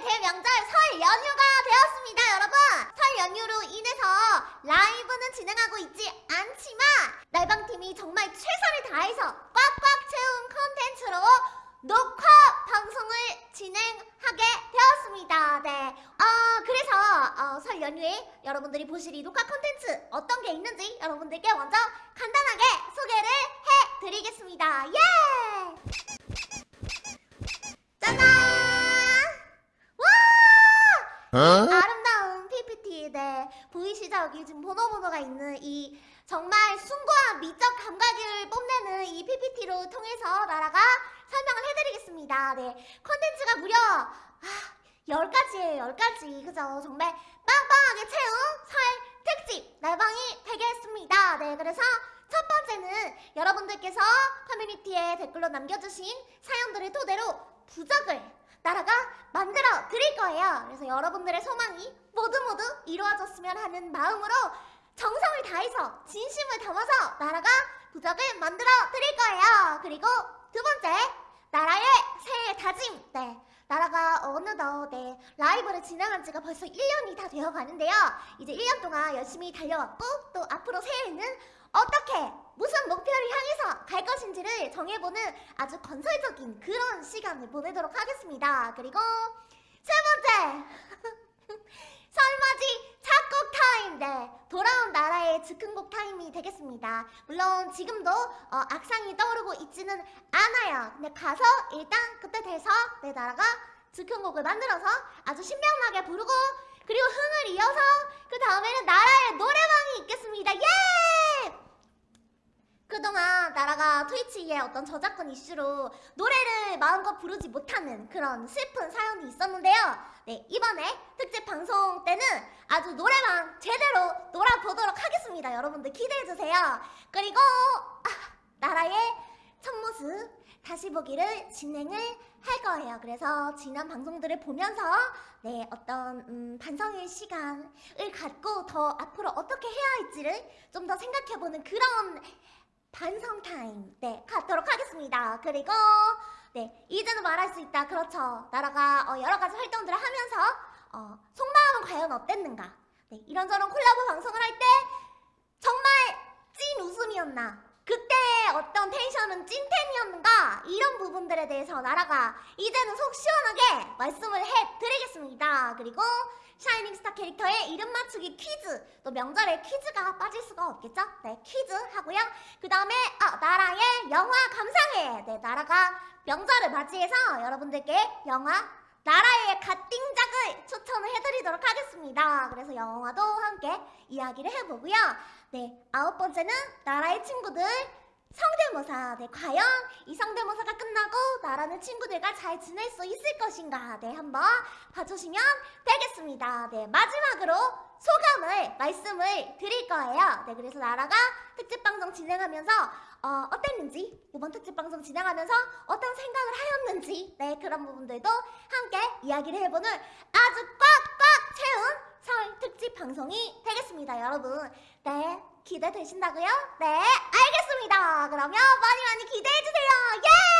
대명절 설 연휴가 되었습니다 여러분 설 연휴로 인해서 라이브는 진행하고 있지 않지만 날방팀이 정말 최선을 다해서 꽉꽉 채운 컨텐츠로 녹화 방송을 진행하게 되었습니다 네. 어, 그래서 어, 설 연휴에 여러분들이 보실 이 녹화 컨텐츠 어떤 게 있는지 여러분들께 먼저 간단하게 소개를 해드리겠습니다 예! 와! 아름다운 PPT, 네. 보이시죠? 여기 지금 번호 번호가 있는 이 정말 숭고한 미적 감각을 뽐내는 이 PPT로 통해서 나라가 설명을 해드리겠습니다. 네. 컨텐츠가 무려, 아, 10가지예요, 10가지. 그죠? 정말 빵빵하게 채운 설 특집 날방이 되겠습니다. 네. 그래서 첫 번째는 여러분들께서 커뮤니티에 댓글로 남겨주신 사연들을 토대로 부적을 나라가 만들어 드릴 거예요. 그래서 여러분들의 소망이 모두 모두 이루어졌으면 하는 마음으로 정성을 다해서 진심을 담아서 나라가 부적을 만들어 드릴 거예요. 그리고 두 번째, 나라의 새해 다짐. 네. 나라가 어느덧 네, 라이브를 진행한 지가 벌써 1년이 다 되어 가는데요. 이제 1년 동안 열심히 달려왔고 또 앞으로 새해에는 어떻게 무슨 목표를 향해서 갈 것인지를 정해보는 아주 건설적인 그런 시간을 보내도록 하겠습니다. 그리고 세 번째 설맞이 작곡 타임 네 돌아온 나라의 즉흥곡 타임이 되겠습니다. 물론 지금도 어, 악상이 떠오르고 있지는 않아요. 근데 가서 일단 그때 돼서 내 나라가 즉흥곡을 만들어서 아주 신명나게 부르고 그리고 흥을 이어서 그 다음에는 나라의 노래방이 있겠습니다. 예! 그동안 나라가 트위치의 어떤 저작권 이슈로 노래를 마음껏 부르지 못하는 그런 슬픈 사연이 있었는데요. 네, 이번에 특집 방송 때는 아주 노래방 제대로 놀아보도록 하겠습니다. 여러분들 기대해주세요. 그리고 아, 나라의 첫 모습 다시 보기를 진행을 할 거예요. 그래서 지난 방송들을 보면서 네 어떤 음, 반성의 시간을 갖고 더 앞으로 어떻게 해야 할지를 좀 더 생각해보는 그런 반성 타임 네 갖도록 하겠습니다. 그리고 네 이제는 말할 수 있다. 그렇죠. 나라가 어, 여러 가지 활동들을 하면서 어, 속마음은 과연 어땠는가? 네 이런저런 콜라보 방송을 할 때 정말 찐 웃음이었나? 그때 어떤 텐션은 찐텐이었는가? 이런 부분들에 대해서 나라가 이제는 속 시원하게 말씀을 해드리겠습니다. 그리고 샤이닝 스타 캐릭터의 이름 맞추기 퀴즈 또 명절에 퀴즈가 빠질 수가 없겠죠? 네 퀴즈 하고요. 그 다음에 아, 나라의 영화 감상회 네 나라가 명절을 맞이해서 여러분들께 영화 나라의 갓띵작을 추천을 해드리도록 하겠습니다. 그래서 영화도 함께 이야기를 해보고요. 네, 아홉 번째는 나라의 친구들 성대모사. 네, 과연 이 성대모사가 끝나고 나라는 친구들과 잘 지낼 수 있을 것인가? 네, 한번 봐주시면 되겠습니다. 네, 마지막으로 소감을 말씀을 드릴 거예요. 네, 그래서 나라가 특집 방송 진행하면서 어, 어땠는지, 이번 특집 방송 진행하면서 어떤 생각을 하였는지, 네, 그런 부분들도 함께 이야기를 해보는 아주 꽉꽉 채운 설 특집 방송이 되겠습니다, 여러분. 네, 기대되신다고요? 네, 알겠습 니다. 그러면 많이 많이 기대해주세요. 예!